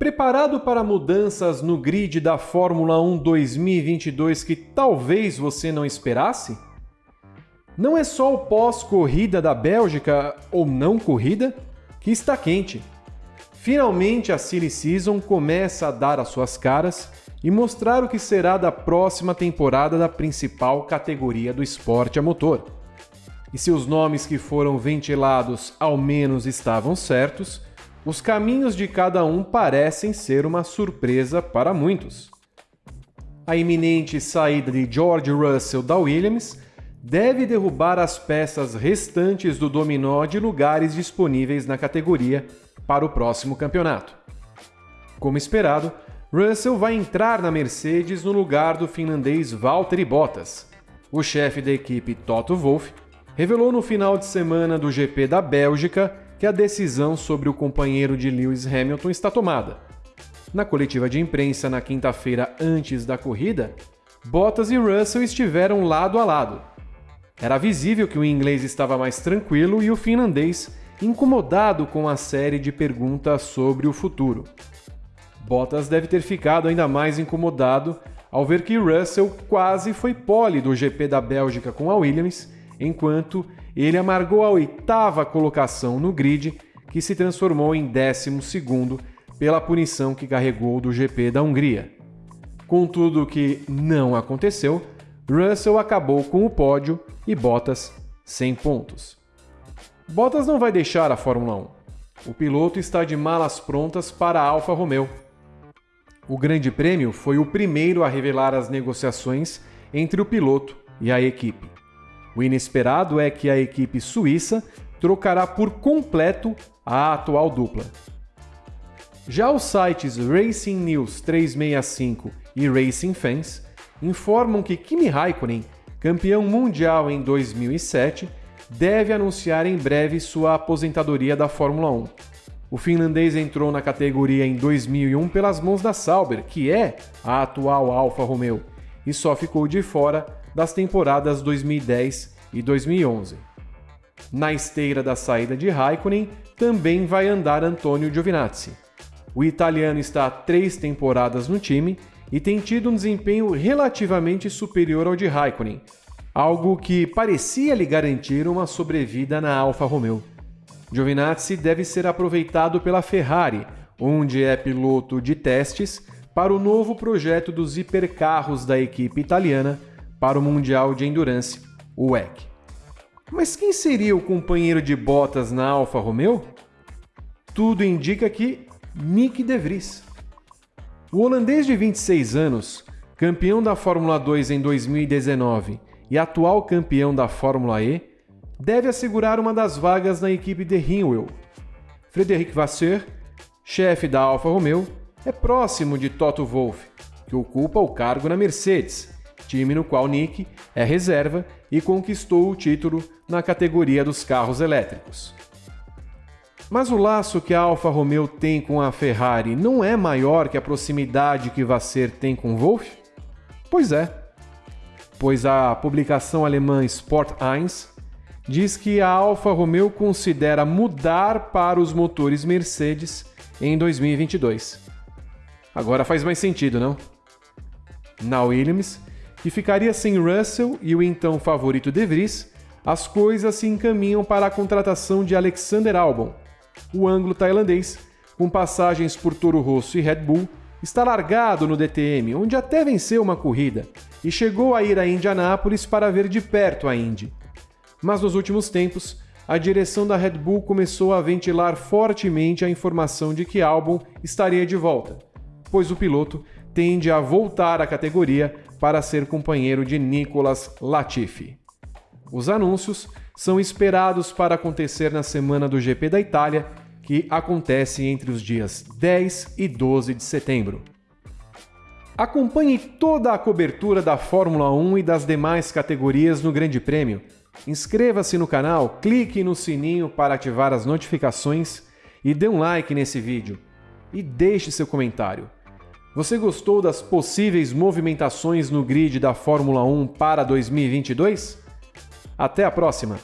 Preparado para mudanças no grid da Fórmula 1 2022 que talvez você não esperasse? Não é só o pós-corrida da Bélgica, ou não corrida, que está quente. Finalmente a Silly Season começa a dar as suas caras e mostrar o que será da próxima temporada da principal categoria do esporte a motor. E se os nomes que foram ventilados ao menos estavam certos, os caminhos de cada um parecem ser uma surpresa para muitos. A iminente saída de George Russell da Williams deve derrubar as peças restantes do dominó de lugares disponíveis na categoria para o próximo campeonato. Como esperado, Russell vai entrar na Mercedes no lugar do finlandês Valtteri Bottas. O chefe da equipe Toto Wolff revelou no final de semana do GP da Bélgica que a decisão sobre o companheiro de Lewis Hamilton está tomada. Na coletiva de imprensa na quinta-feira antes da corrida, Bottas e Russell estiveram lado a lado. Era visível que o inglês estava mais tranquilo e o finlandês incomodado com a série de perguntas sobre o futuro. Bottas deve ter ficado ainda mais incomodado ao ver que Russell quase foi pole do GP da Bélgica com a Williams, enquanto ele amargou a oitava colocação no grid, que se transformou em décimo segundo pela punição que carregou do GP da Hungria. Contudo, o que não aconteceu, Russell acabou com o pódio e Bottas sem pontos. Bottas não vai deixar a Fórmula 1. O piloto está de malas prontas para a Alfa Romeo o Grande Prêmio foi o primeiro a revelar as negociações entre o piloto e a equipe. O inesperado é que a equipe suíça trocará por completo a atual dupla. Já os sites Racing News 365 e Racing Fans informam que Kimi Raikkonen, campeão mundial em 2007, deve anunciar em breve sua aposentadoria da Fórmula 1 o finlandês entrou na categoria em 2001 pelas mãos da Sauber, que é a atual Alfa Romeo, e só ficou de fora das temporadas 2010 e 2011. Na esteira da saída de Raikkonen também vai andar Antonio Giovinazzi. O italiano está há três temporadas no time e tem tido um desempenho relativamente superior ao de Raikkonen, algo que parecia lhe garantir uma sobrevida na Alfa Romeo. Giovinazzi deve ser aproveitado pela Ferrari, onde é piloto de testes para o novo projeto dos hipercarros da equipe italiana para o Mundial de Endurance, o WEC. Mas quem seria o companheiro de Bottas na Alfa Romeo? Tudo indica que Nick De Vries. O holandês de 26 anos, campeão da Fórmula 2 em 2019 e atual campeão da Fórmula E, deve assegurar uma das vagas na equipe de Hinwell. Frederic Vasseur, chefe da Alfa Romeo, é próximo de Toto Wolff, que ocupa o cargo na Mercedes, time no qual Nick é reserva e conquistou o título na categoria dos carros elétricos. Mas o laço que a Alfa Romeo tem com a Ferrari não é maior que a proximidade que Vasseur tem com Wolff? Pois é, pois a publicação alemã Sport 1 diz que a Alfa Romeo considera mudar para os motores Mercedes em 2022. Agora faz mais sentido, não? Na Williams, que ficaria sem Russell e o então favorito De Vries, as coisas se encaminham para a contratação de Alexander Albon. O ângulo tailandês, com passagens por Toro Rosso e Red Bull, está largado no DTM, onde até venceu uma corrida, e chegou a ir a Indianápolis para ver de perto a Indy. Mas nos últimos tempos, a direção da Red Bull começou a ventilar fortemente a informação de que Albon estaria de volta, pois o piloto tende a voltar à categoria para ser companheiro de Nicolas Latifi. Os anúncios são esperados para acontecer na semana do GP da Itália, que acontece entre os dias 10 e 12 de setembro. Acompanhe toda a cobertura da Fórmula 1 e das demais categorias no Grande Prêmio Inscreva-se no canal, clique no sininho para ativar as notificações e dê um like nesse vídeo. E deixe seu comentário. Você gostou das possíveis movimentações no grid da Fórmula 1 para 2022? Até a próxima!